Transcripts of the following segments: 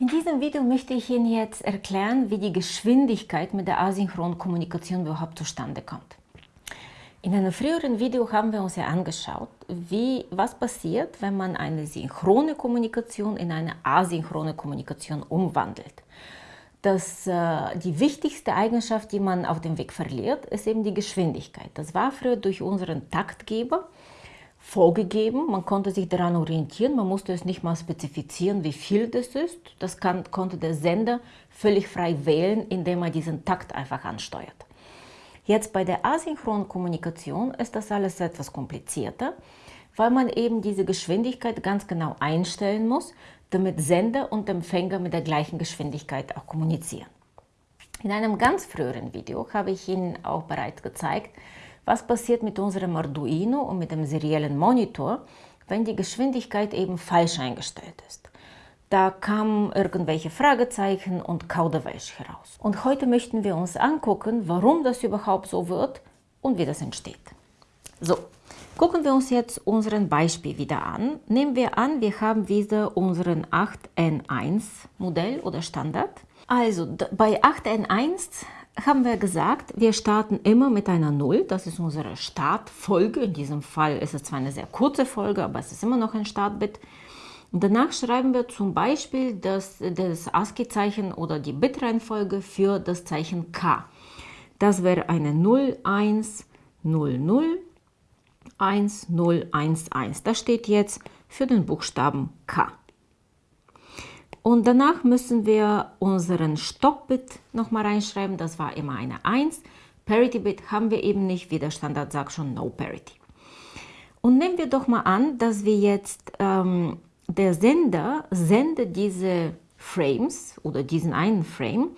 In diesem Video möchte ich Ihnen jetzt erklären, wie die Geschwindigkeit mit der asynchronen Kommunikation überhaupt zustande kommt. In einem früheren Video haben wir uns ja angeschaut, wie, was passiert, wenn man eine synchrone Kommunikation in eine asynchrone Kommunikation umwandelt. Das, äh, die wichtigste Eigenschaft, die man auf dem Weg verliert, ist eben die Geschwindigkeit. Das war früher durch unseren Taktgeber vorgegeben, man konnte sich daran orientieren, man musste es nicht mal spezifizieren, wie viel das ist. Das kann, konnte der Sender völlig frei wählen, indem er diesen Takt einfach ansteuert. Jetzt bei der asynchronen Kommunikation ist das alles etwas komplizierter, weil man eben diese Geschwindigkeit ganz genau einstellen muss, damit Sender und Empfänger mit der gleichen Geschwindigkeit auch kommunizieren. In einem ganz früheren Video habe ich Ihnen auch bereits gezeigt, was passiert mit unserem Arduino und mit dem seriellen Monitor, wenn die Geschwindigkeit eben falsch eingestellt ist. Da kamen irgendwelche Fragezeichen und Kauderwelsch heraus. Und heute möchten wir uns angucken, warum das überhaupt so wird und wie das entsteht. So, gucken wir uns jetzt unseren Beispiel wieder an. Nehmen wir an, wir haben wieder unseren 8N1 Modell oder Standard. Also bei 8N1 haben wir gesagt, wir starten immer mit einer 0. Das ist unsere Startfolge. In diesem Fall ist es zwar eine sehr kurze Folge, aber es ist immer noch ein Startbit. Und danach schreiben wir zum Beispiel das, das ASCII-Zeichen oder die Bitreihenfolge für das Zeichen K. Das wäre eine 0, 1, 0, 0, 1, 0, 1, 1. Das steht jetzt für den Buchstaben K. Und danach müssen wir unseren Stopp-Bit nochmal reinschreiben. Das war immer eine 1. Parity-Bit haben wir eben nicht, wie der Standard sagt schon No Parity. Und nehmen wir doch mal an, dass wir jetzt, ähm, der Sender sendet diese Frames oder diesen einen Frame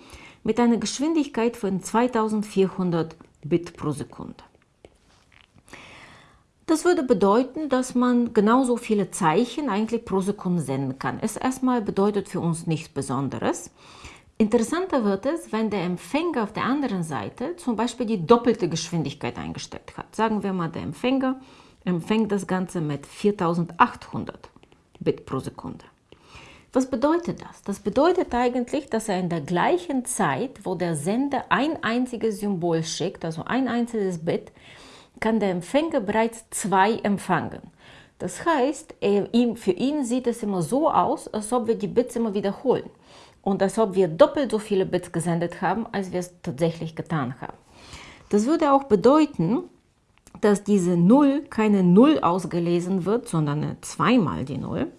mit einer Geschwindigkeit von 2400 Bit pro Sekunde. Das würde bedeuten, dass man genauso viele Zeichen eigentlich pro Sekunde senden kann. Es erstmal bedeutet für uns nichts Besonderes. Interessanter wird es, wenn der Empfänger auf der anderen Seite zum Beispiel die doppelte Geschwindigkeit eingestellt hat. Sagen wir mal, der Empfänger empfängt das Ganze mit 4800 Bit pro Sekunde. Was bedeutet das? Das bedeutet eigentlich, dass er in der gleichen Zeit, wo der Sender ein einziges Symbol schickt, also ein einziges Bit, kann der Empfänger bereits zwei empfangen. Das heißt, für ihn sieht es immer so aus, als ob wir die Bits immer wiederholen und als ob wir doppelt so viele Bits gesendet haben, als wir es tatsächlich getan haben. Das würde auch bedeuten, dass diese 0 keine 0 ausgelesen wird, sondern zweimal die 0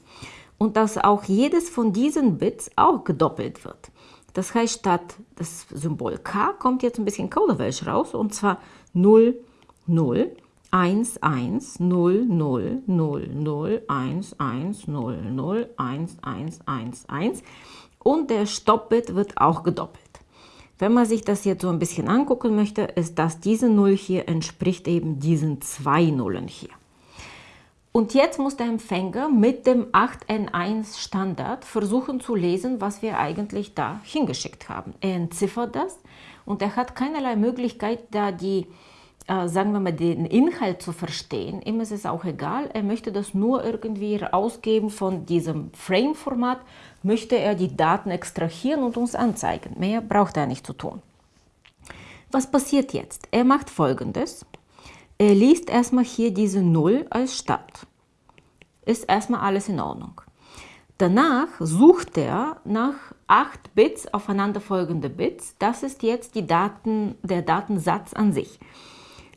und dass auch jedes von diesen Bits auch gedoppelt wird. Das heißt, statt das Symbol K kommt jetzt ein bisschen Kauderwelsch raus und zwar 0, 0, 1, 1, 0, 0, 0, 0, 1, 1, 0, 0, 1, 1, 1, 1 und der Stoppbit wird auch gedoppelt. Wenn man sich das jetzt so ein bisschen angucken möchte, ist das diese 0 hier entspricht eben diesen zwei Nullen hier. Und jetzt muss der Empfänger mit dem 8N1 Standard versuchen zu lesen, was wir eigentlich da hingeschickt haben. Er entziffert das und er hat keinerlei Möglichkeit, da die sagen wir mal, den Inhalt zu verstehen. Ihm ist es auch egal, er möchte das nur irgendwie ausgeben von diesem Frame-Format, möchte er die Daten extrahieren und uns anzeigen. Mehr braucht er nicht zu tun. Was passiert jetzt? Er macht folgendes. Er liest erstmal hier diese 0 als Start. Ist erstmal alles in Ordnung. Danach sucht er nach 8 Bits, aufeinanderfolgende Bits. Das ist jetzt die Daten, der Datensatz an sich.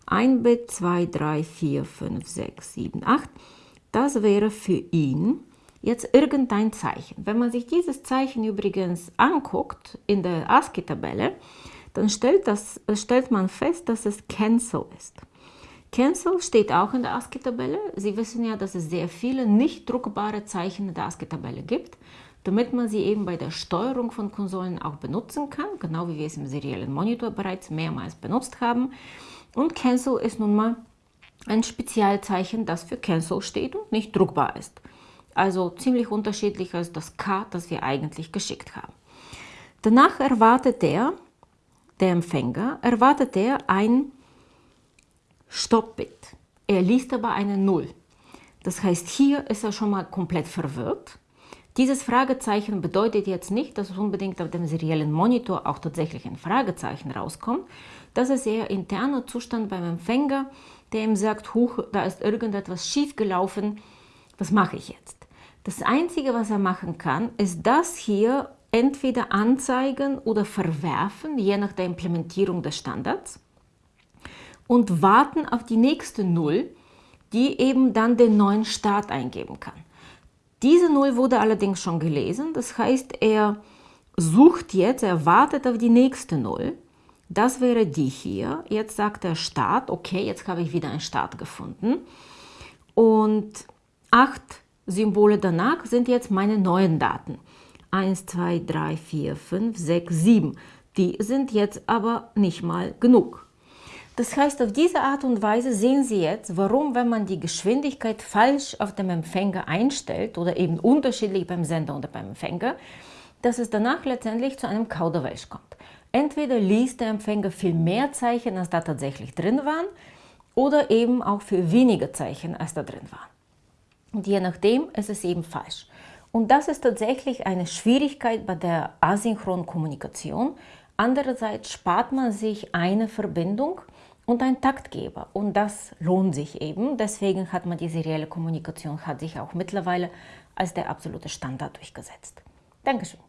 1 Bit, 2, 3, 4, 5, 6, 7, 8. Das wäre für ihn jetzt irgendein Zeichen. Wenn man sich dieses Zeichen übrigens anguckt in der ASCII-Tabelle, dann stellt, das, stellt man fest, dass es Cancel ist. Cancel steht auch in der ASCII-Tabelle. Sie wissen ja, dass es sehr viele nicht druckbare Zeichen in der ASCII-Tabelle gibt, damit man sie eben bei der Steuerung von Konsolen auch benutzen kann, genau wie wir es im seriellen Monitor bereits mehrmals benutzt haben. Und Cancel ist nun mal ein Spezialzeichen, das für Cancel steht und nicht druckbar ist. Also ziemlich unterschiedlich als das K, das wir eigentlich geschickt haben. Danach erwartet der, der Empfänger, erwartet er ein Stoppbit. Er liest aber eine 0. Das heißt, hier ist er schon mal komplett verwirrt. Dieses Fragezeichen bedeutet jetzt nicht, dass unbedingt auf dem seriellen Monitor auch tatsächlich ein Fragezeichen rauskommt. Das ist eher interner Zustand beim Empfänger, der ihm sagt, huch, da ist irgendetwas schiefgelaufen, was mache ich jetzt? Das Einzige, was er machen kann, ist das hier entweder anzeigen oder verwerfen, je nach der Implementierung des Standards und warten auf die nächste Null, die eben dann den neuen Start eingeben kann. Diese Null wurde allerdings schon gelesen, das heißt, er sucht jetzt, er wartet auf die nächste Null. Das wäre die hier. Jetzt sagt er Start. Okay, jetzt habe ich wieder einen Start gefunden. Und acht Symbole danach sind jetzt meine neuen Daten. 1, 2, 3, 4, 5, 6, 7. Die sind jetzt aber nicht mal genug. Das heißt, auf diese Art und Weise sehen Sie jetzt, warum, wenn man die Geschwindigkeit falsch auf dem Empfänger einstellt oder eben unterschiedlich beim Sender oder beim Empfänger, dass es danach letztendlich zu einem Kauderwelsch kommt. Entweder liest der Empfänger viel mehr Zeichen, als da tatsächlich drin waren, oder eben auch für weniger Zeichen, als da drin waren. Und je nachdem ist es eben falsch. Und das ist tatsächlich eine Schwierigkeit bei der asynchronen Kommunikation. Andererseits spart man sich eine Verbindung und ein Taktgeber. Und das lohnt sich eben. Deswegen hat man die serielle Kommunikation, hat sich auch mittlerweile als der absolute Standard durchgesetzt. Dankeschön.